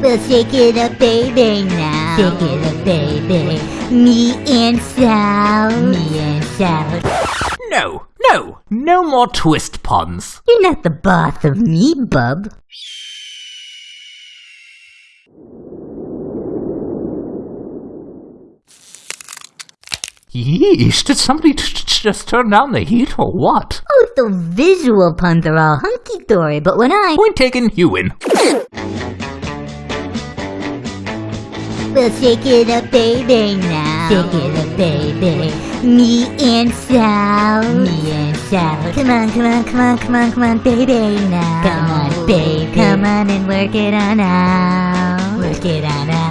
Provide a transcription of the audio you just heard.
We'll shake it up, baby, now. Shake it up, baby. Me and Sal. Me and Sal. No, no, no more twist puns. You're not the boss of me, bub. Yeesh, did somebody just turn down the heat or what? The visual puns are all hunky-dory, but when I... Point taken, you win. We'll shake it up, baby, now. Shake it up, baby. Me and Sal. Me and Sal. Come on, come on, come on, come on, come on, baby, now. Come on, baby. Come on and work it on out. Work it on out.